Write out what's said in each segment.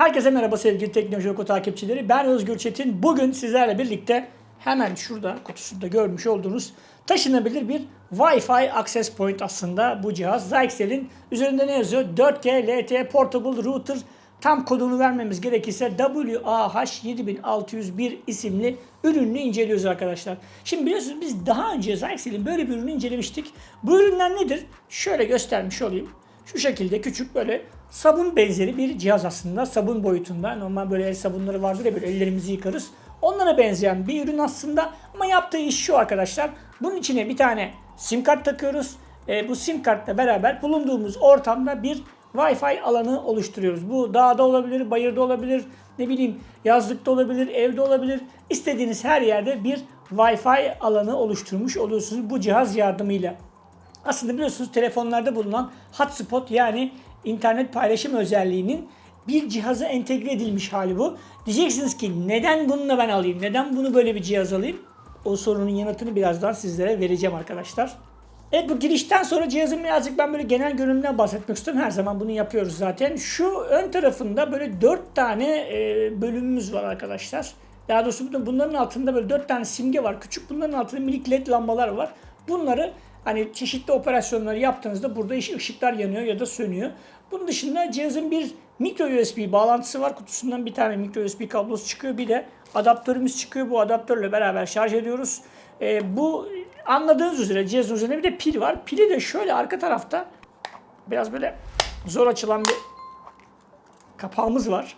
Herkese merhaba sevgili Teknoloji Oku takipçileri. Ben Özgür Çetin. Bugün sizlerle birlikte hemen şurada kutusunda görmüş olduğunuz taşınabilir bir Wi-Fi Access Point aslında bu cihaz. Zyxel'in üzerinde ne yazıyor? 4G LTE Portable Router tam kodunu vermemiz gerekirse WAH7601 isimli ürününü inceliyoruz arkadaşlar. Şimdi biliyorsunuz biz daha önce Zyxel'in böyle bir ürünü incelemiştik. Bu ürünler nedir? Şöyle göstermiş olayım. Şu şekilde küçük böyle sabun benzeri bir cihaz aslında. Sabun boyutunda. Normal böyle el sabunları vardır ya böyle ellerimizi yıkarız. Onlara benzeyen bir ürün aslında. Ama yaptığı iş şu arkadaşlar. Bunun içine bir tane sim kart takıyoruz. E, bu sim kartla beraber bulunduğumuz ortamda bir Wi-Fi alanı oluşturuyoruz. Bu dağda olabilir, bayırda olabilir, ne bileyim yazlıkta olabilir, evde olabilir. İstediğiniz her yerde bir Wi-Fi alanı oluşturmuş oluyorsunuz bu cihaz yardımıyla. Aslında biliyorsunuz telefonlarda bulunan hotspot yani internet paylaşım özelliğinin bir cihaza entegre edilmiş hali bu. Diyeceksiniz ki neden bunu da ben alayım? Neden bunu böyle bir cihaz alayım? O sorunun yanıtını birazdan sizlere vereceğim arkadaşlar. Evet bu girişten sonra cihazın birazcık ben böyle genel görünümünden bahsetmek istiyorum. Her zaman bunu yapıyoruz zaten. Şu ön tarafında böyle 4 tane e, bölümümüz var arkadaşlar. Daha doğrusu bunların altında böyle 4 tane simge var. Küçük bunların altında minik led lambalar var. Bunları hani çeşitli operasyonları yaptığınızda burada ışıklar yanıyor ya da sönüyor. Bunun dışında cihazın bir micro USB bağlantısı var. Kutusundan bir tane micro USB kablosu çıkıyor. Bir de adaptörümüz çıkıyor. Bu adaptörle beraber şarj ediyoruz. Ee, bu anladığınız üzere cihazın üzerinde bir de pil var. Pili de şöyle arka tarafta biraz böyle zor açılan bir kapağımız var.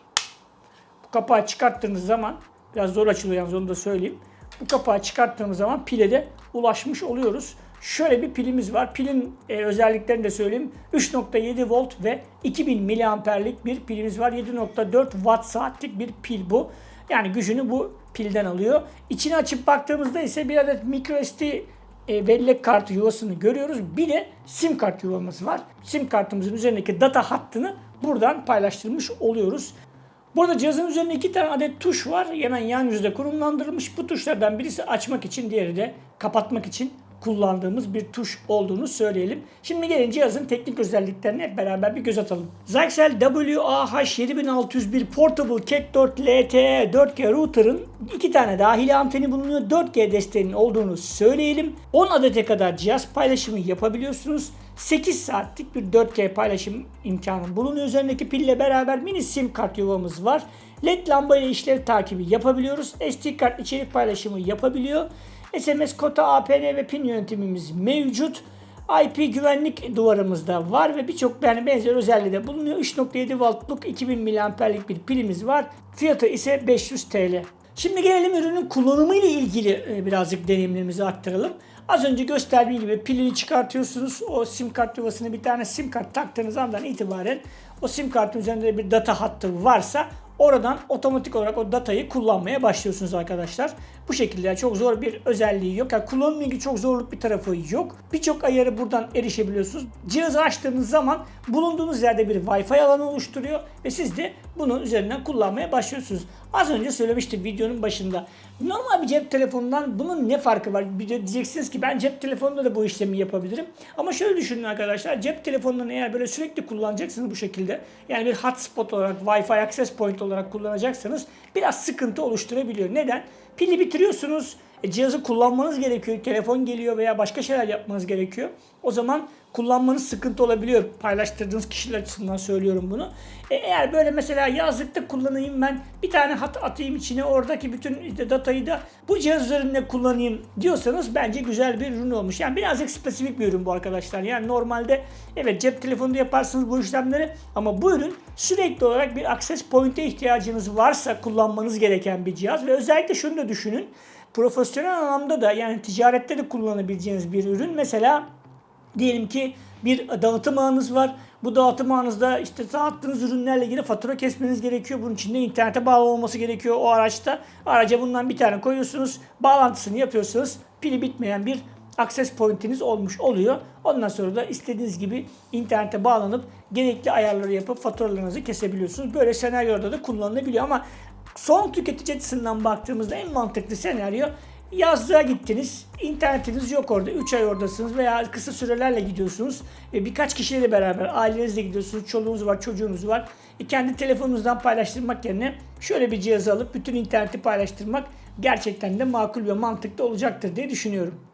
Bu kapağı çıkarttığınız zaman biraz zor açılıyor yalnız onu da söyleyeyim. Bu kapağı çıkarttığımız zaman pile de ulaşmış oluyoruz. Şöyle bir pilimiz var. Pilin e, özelliklerini de söyleyeyim. 3.7 volt ve 2000 miliamperlik bir pilimiz var. 7.4 watt saatlik bir pil bu. Yani gücünü bu pilden alıyor. İçini açıp baktığımızda ise bir adet microSD e, bellek kartı yuvasını görüyoruz. Bir de sim kart yuvamız var. Sim kartımızın üzerindeki data hattını buradan paylaştırmış oluyoruz. Burada cihazın üzerinde iki tane adet tuş var. Hemen yan yüzde konumlandırılmış. Bu tuşlardan birisi açmak için, diğeri de kapatmak için kullandığımız bir tuş olduğunu söyleyelim. Şimdi gelin cihazın teknik özelliklerine hep beraber bir göz atalım. Zyxel WAH7601 Portable Cat 4 LTE 4G router'ın iki tane dahili anteni bulunuyor. 4G desteğinin olduğunu söyleyelim. 10 adete kadar cihaz paylaşımı yapabiliyorsunuz. 8 saatlik bir 4G paylaşım imkanı bulunuyor. Üzerindeki pille beraber mini sim kart yuvamız var. LED lamba ile işlev takibi yapabiliyoruz. SD kart içerik paylaşımı yapabiliyor. SMS kota, APN ve PIN yönetimimiz mevcut. IP güvenlik duvarımız da var ve birçok yani benzer özelliği de bulunuyor. 3.7 voltluk 2000 miliamperlik bir pilimiz var. Fiyatı ise 500 TL. Şimdi gelelim ürünün kullanımı ile ilgili e, birazcık deneyimlerimizi aktaralım. Az önce gösterdiğim gibi pilini çıkartıyorsunuz. O sim kart yuvasına bir tane sim kart taktığınız andan itibaren o sim kartın üzerinde bir data hattı varsa Oradan otomatik olarak o datayı kullanmaya başlıyorsunuz arkadaşlar. Bu şekilde yani çok zor bir özelliği yok. Yani ilgili çok zorluk bir tarafı yok. Birçok ayarı buradan erişebiliyorsunuz. Cihazı açtığınız zaman bulunduğunuz yerde bir Wi-Fi alanı oluşturuyor ve siz de bunun üzerinden kullanmaya başlıyorsunuz. Az önce söylemiştim videonun başında. Normal bir cep telefonundan bunun ne farkı var? Bir de diyeceksiniz ki ben cep telefonunda da bu işlemi yapabilirim. Ama şöyle düşünün arkadaşlar. Cep telefonundan eğer böyle sürekli kullanacaksınız bu şekilde. Yani bir hotspot olarak, Wi-Fi access point olarak kullanacaksanız biraz sıkıntı oluşturabiliyor. Neden? Pili bitiriyorsunuz. E, cihazı kullanmanız gerekiyor. Telefon geliyor veya başka şeyler yapmanız gerekiyor. O zaman kullanmanız sıkıntı olabiliyor. Paylaştırdığınız kişiler açısından söylüyorum bunu. E, eğer böyle mesela yazlıkta kullanayım ben bir tane hat atayım içine oradaki bütün datayı da bu cihaz üzerinde kullanayım diyorsanız bence güzel bir ürün olmuş. Yani birazcık spesifik bir ürün bu arkadaşlar. Yani normalde evet cep telefonunda yaparsınız bu işlemleri ama bu ürün sürekli olarak bir access point'e ihtiyacınız varsa kullanmanız gereken bir cihaz ve özellikle şunu da düşünün profesyonel anlamda da yani ticarette de kullanabileceğiniz bir ürün. Mesela diyelim ki bir dağıtım ağınız var. Bu dağıtım ağınızda işte dağıttığınız ürünlerle ilgili fatura kesmeniz gerekiyor. Bunun için de internete bağlı olması gerekiyor o araçta. Araca bundan bir tane koyuyorsunuz. Bağlantısını yapıyorsunuz. Pili bitmeyen bir access point'iniz olmuş oluyor. Ondan sonra da istediğiniz gibi internete bağlanıp gerekli ayarları yapıp faturalarınızı kesebiliyorsunuz. Böyle senaryoda da kullanılabiliyor ama son tüketici açısından baktığımızda en mantıklı senaryo Yazlığa gittiniz, internetiniz yok orada, 3 ay oradasınız veya kısa sürelerle gidiyorsunuz ve birkaç kişiyle beraber ailenizle gidiyorsunuz, çoluğunuz var, çocuğunuz var. E, kendi telefonunuzdan paylaştırmak yerine şöyle bir cihazı alıp bütün interneti paylaştırmak gerçekten de makul ve mantıklı olacaktır diye düşünüyorum.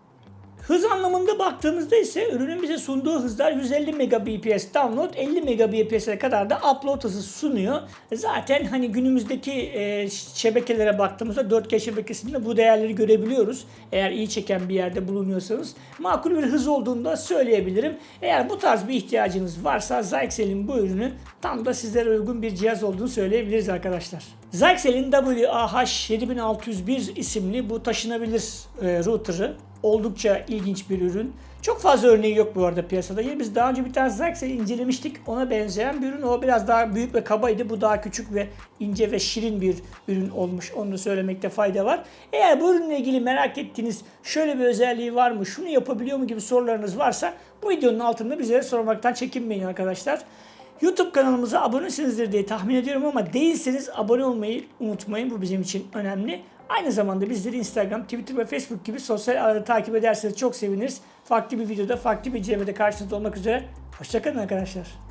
Hız anlamında baktığımızda ise ürünün bize sunduğu hızlar 150 Mbps download, 50 Mbps'e kadar da upload hızı sunuyor. Zaten hani günümüzdeki e, şebekelere baktığımızda 4G şebekesinde bu değerleri görebiliyoruz. Eğer iyi çeken bir yerde bulunuyorsanız makul bir hız olduğunu da söyleyebilirim. Eğer bu tarz bir ihtiyacınız varsa Zyxel'in bu ürünü tam da sizlere uygun bir cihaz olduğunu söyleyebiliriz arkadaşlar. Zyxel'in WAH7601 isimli bu taşınabilir e, router'ı oldukça ilginç bir ürün. Çok fazla örneği yok bu arada piyasada. Yine biz daha önce bir tane Zyxel'i incelemiştik. Ona benzeyen bir ürün. O biraz daha büyük ve kabaydı. Bu daha küçük ve ince ve şirin bir ürün olmuş. Onu söylemekte fayda var. Eğer bu ürünle ilgili merak ettiğiniz şöyle bir özelliği var mı, şunu yapabiliyor mu gibi sorularınız varsa bu videonun altında bizlere sormaktan çekinmeyin arkadaşlar. YouTube kanalımıza abonesinizdir diye tahmin ediyorum ama değilseniz abone olmayı unutmayın. Bu bizim için önemli. Aynı zamanda bizleri Instagram, Twitter ve Facebook gibi sosyal ağları takip ederseniz çok seviniriz. Farklı bir videoda, farklı bir incelemede karşınızda olmak üzere. Hoşçakalın arkadaşlar.